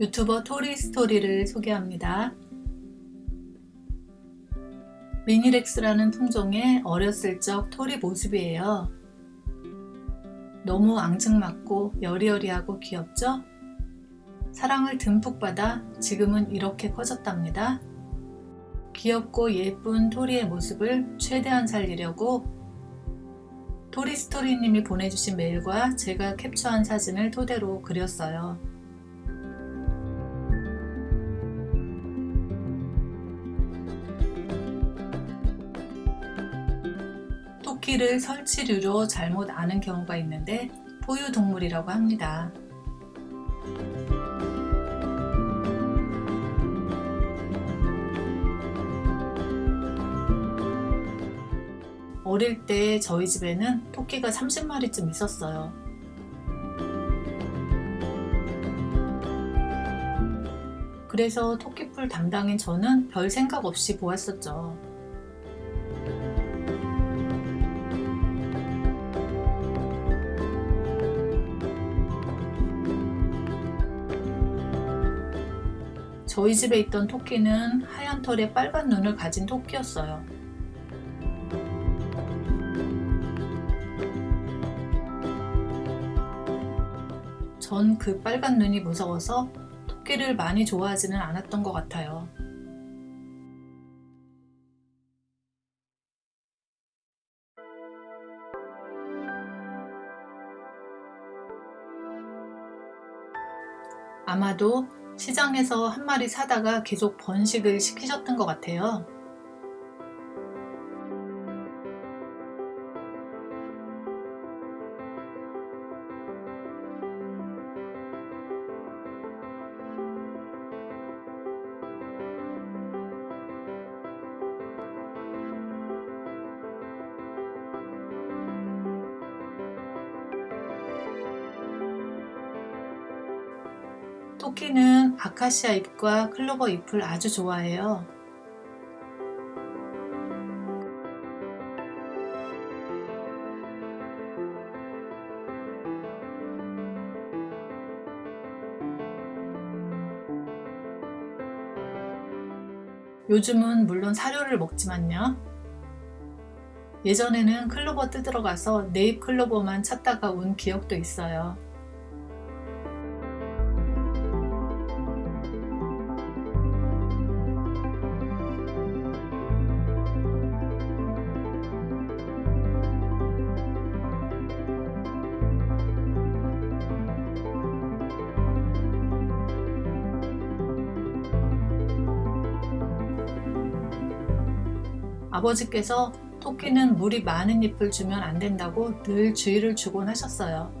유튜버 토리스토리를 소개합니다. 미니렉스라는 품종의 어렸을 적 토리 모습이에요. 너무 앙증맞고 여리여리하고 귀엽죠? 사랑을 듬뿍 받아 지금은 이렇게 커졌답니다. 귀엽고 예쁜 토리의 모습을 최대한 살리려고 토리스토리님이 보내주신 메일과 제가 캡처한 사진을 토대로 그렸어요. 토끼를 설치류로 잘못 아는 경우가 있는데 포유동물이라고 합니다. 어릴 때 저희 집에는 토끼가 30마리쯤 있었어요. 그래서 토끼풀 담당인 저는 별 생각 없이 보았었죠. 저희 집에 있던 토끼는 하얀 털에 빨간 눈을 가진 토끼였어요. 전 그 빨간 눈이 무서워서 토끼를 많이 좋아하지는 않았던 것 같아요. 아마도 시장에서 한 마리 사다가 계속 번식을 시키셨던 것 같아요. 토끼는 아카시아 잎과 클로버 잎을 아주 좋아해요. 요즘은 물론 사료를 먹지만요. 예전에는 클로버 뜯으러 가서 네잎 클로버만 찾다가 온 기억도 있어요. 아버지께서 토끼는 물이 많은 잎을 주면 안 된다고 늘 주의를 주곤 하셨어요.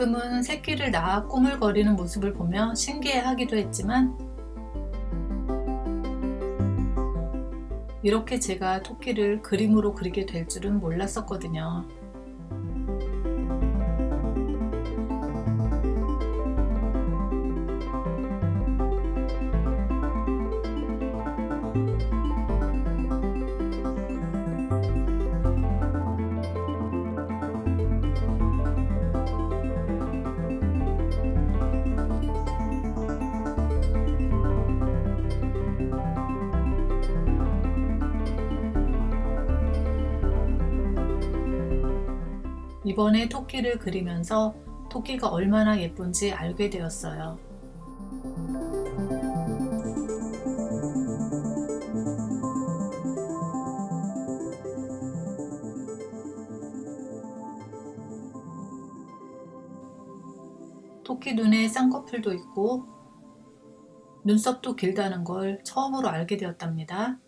가끔은 새끼를 낳아 꾸물거리는 모습을 보며 신기해하기도 했지만 이렇게 제가 토끼를 그림으로 그리게 될 줄은 몰랐었거든요. 이번에 토끼를 그리면서 토끼가 얼마나 예쁜지 알게 되었어요. 토끼 눈에 쌍꺼풀도 있고 눈썹도 길다는 걸 처음으로 알게 되었답니다.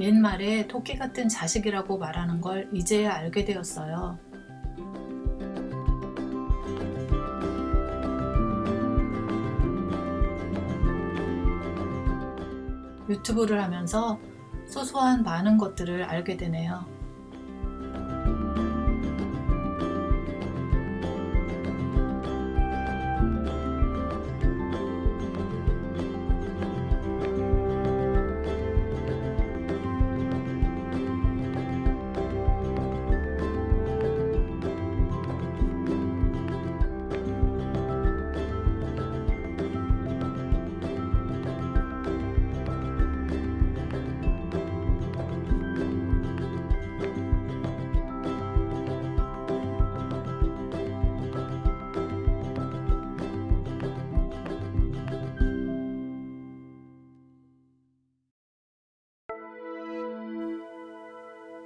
옛말에 토끼 같은 자식이라고 말하는 걸 이제야 알게 되었어요. 유튜브를 하면서 소소한 많은 것들을 알게 되네요.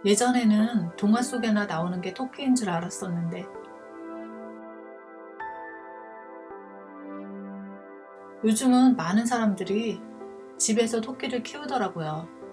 예전에는 동화 속에나 나오는 게 토끼인 줄 알았었는데 요즘은 많은 사람들이 집에서 토끼를 키우더라고요.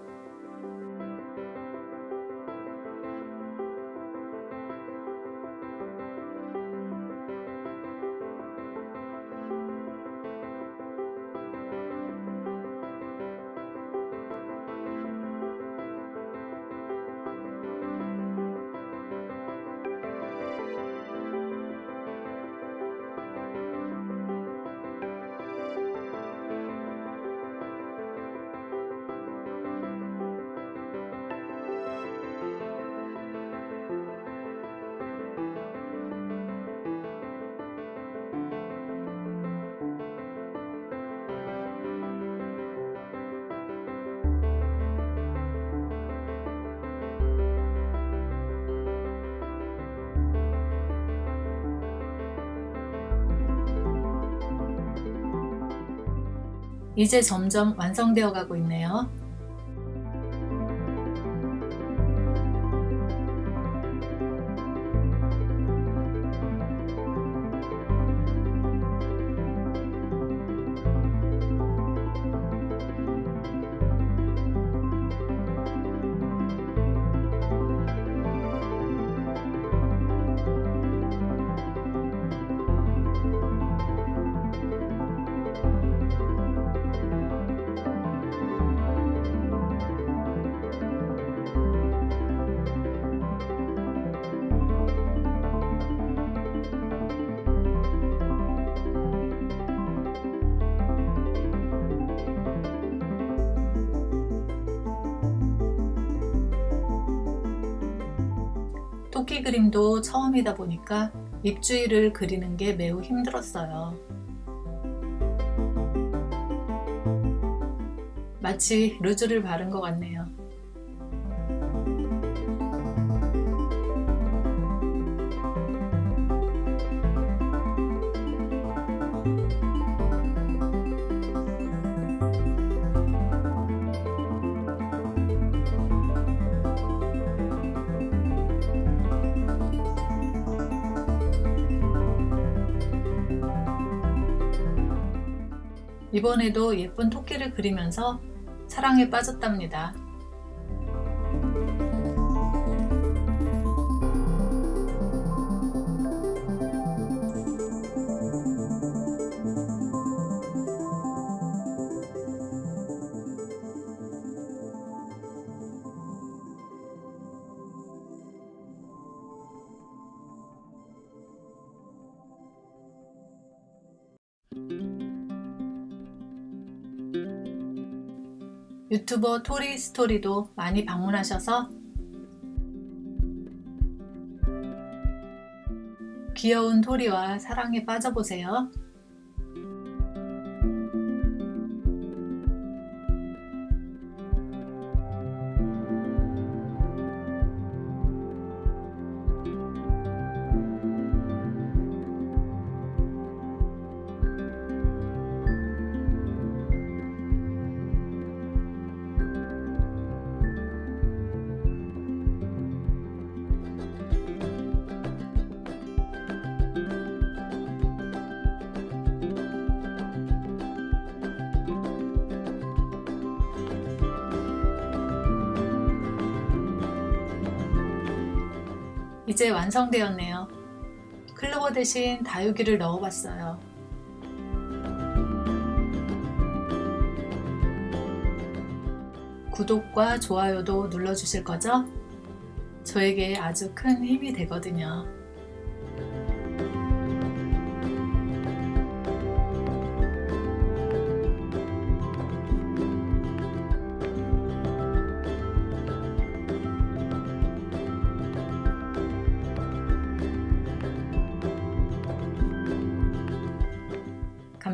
이제 점점 완성되어 가고 있네요. 토끼 그림도 처음이다 보니까 입주위를 그리는 게 매우 힘들었어요. 마치 루즈를 바른 것 같네요. 이번에도 예쁜 토끼를 그리면서 사랑에 빠졌답니다. 유튜버 토리 스토리도 많이 방문하셔서 귀여운 토리와 사랑에 빠져보세요. 이제 완성되었네요. 클로버 대신 다육이를 넣어봤어요. 구독과 좋아요도 눌러주실 거죠? 저에게 아주 큰 힘이 되거든요.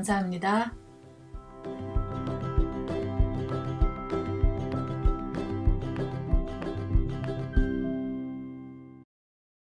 감사합니다.